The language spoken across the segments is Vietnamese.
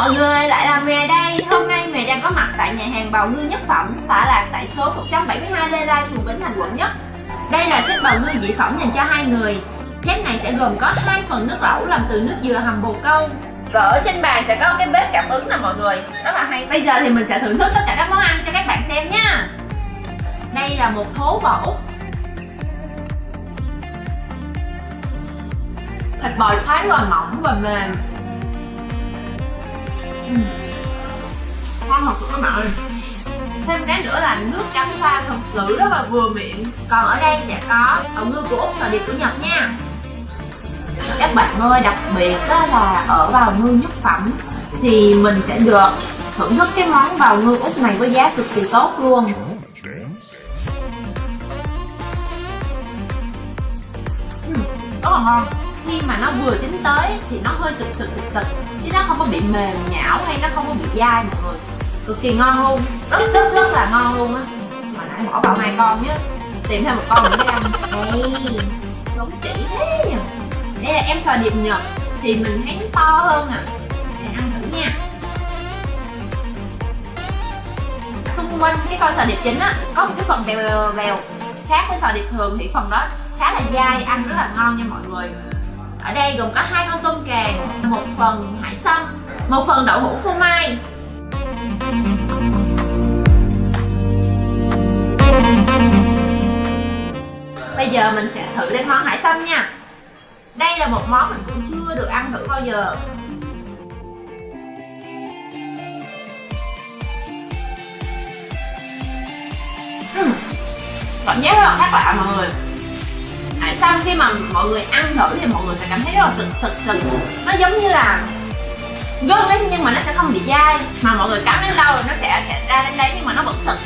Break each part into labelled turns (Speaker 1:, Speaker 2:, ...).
Speaker 1: mọi người, lại là mè đây. Hôm nay mè đang có mặt tại nhà hàng bào ngư nhất phẩm. Tọa là tại số 172 Lê Lai phường Bến Thành, quận nhất. Đây là set bào ngư dị phẩm dành cho hai người. Set này sẽ gồm có hai phần nước lẩu làm từ nước dừa hầm bồ câu. Và ở trên bàn sẽ có cái bếp cảm ứng nè, mọi người. Rất là hay. Bây giờ thì mình sẽ thưởng thức tất cả các món ăn cho các bạn xem nha. Đây là một thố bò úc thịt bò thái rất là mỏng và mềm. Ừ. uhm. ngon thật các bạn ơi. Thêm cái nữa là nước chấm pha thật sự rất là vừa miệng. Còn ở đây sẽ có bào ngư của úc và vịt của nhật nha. Các bạn ơi, đặc biệt đó là ở bào ngư nhất phẩm thì mình sẽ được thưởng thức cái món bào ngư úc này với giá cực kỳ tốt luôn. Ừ, rất là ngon khi mà nó vừa chín tới thì nó hơi sực sực sực sực. Chứ nó không có bị mềm nhão hay nó không có bị dai mọi người. Cực kỳ ngon luôn. Rất rất rất là ngon luôn á. Mà nãy bỏ vào hai con nhé. Tìm thêm một con nữa để ăn. Đây đúng chỉ thế nhỉ. Đây là em sò điệp nhật. Thì mình thấy nó to hơn à. Để ăn thử nha. Xung quanh cái con sò điệp chính á, có một cái phần vèo vèo khác với sò điệp thường thì phần đó khá là dai, ăn rất là ngon nha mọi người ở đây gồm có hai con tôm càng, một phần hải sâm, một phần đậu hũ phô mai. Bây giờ mình sẽ thử lên món hải sâm nha. Đây là một món mình cũng chưa được ăn thử bao giờ. Ừ. Cảm giác rất là khác lạ, mọi người tại sao khi mà mọi người ăn thử thì mọi người sẽ cảm thấy rất là sực sực sực nó giống như là gớt đấy nhưng mà nó sẽ không bị dai. Mà mọi người cắn đến đâu nó sẽ, sẽ ra đến đấy nhưng mà nó vẫn sực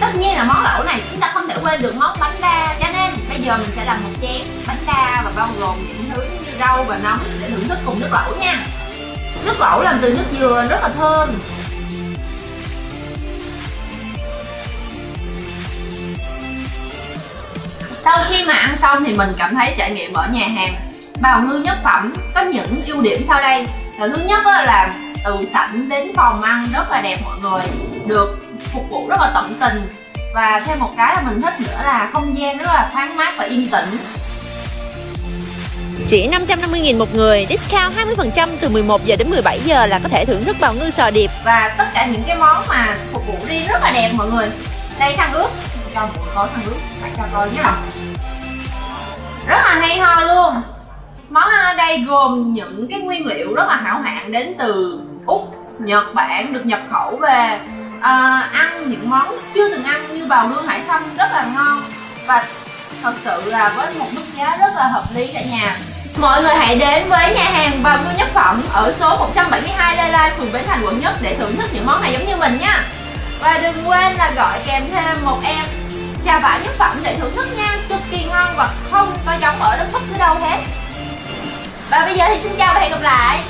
Speaker 1: tất nhiên là món lẩu này chúng ta không thể quên được món bánh đa cho nên bây giờ mình sẽ làm một chén bánh đa và bao gồm những thứ như rau và nấm để thưởng thức cùng nước lẩu nha. Nước lẩu làm từ nước dừa rất là thơm. Sau khi mà ăn xong thì mình cảm thấy trải nghiệm ở nhà hàng. Bào ngư nhất phẩm có những ưu điểm sau đây. Là thứ nhất là từ sảnh đến phòng ăn rất là đẹp mọi người được phục vụ rất là tận tình. Và thêm một cái là mình thích nữa là không gian rất là thoáng mát và yên tĩnh.
Speaker 2: Chỉ 550.000 một người, discount 20% từ 11 giờ đến 17 giờ là có thể thưởng thức bào ngư sò điệp.
Speaker 1: Và tất cả những cái món mà phục vụ riêng rất là đẹp mọi người. Đây khăn ướt, cho mọi người coi nước. Bạn cho coi nhé. Rất là hay ho luôn. Món ăn ở đây gồm những cái nguyên liệu rất là hảo hạng đến từ Úc, Nhật Bản được nhập khẩu về. À, Ăn những món chưa từng ăn như bào ngư hải sâm rất là ngon. Và thật sự là với một mức giá rất là hợp lý cả nhà. Mọi người hãy đến với nhà hàng bào ngư nhất phẩm ở số 172 Lê Lai, phường Bến Thành, quận Nhất để thưởng thức những món này giống như mình nha. Và đừng quên là gọi kèm thêm một em trà vả nhất phẩm để thưởng thức nha. Cực kỳ ngon và không có giống ở đất bất cứ đâu hết. Và bây giờ thì xin chào và hẹn gặp lại.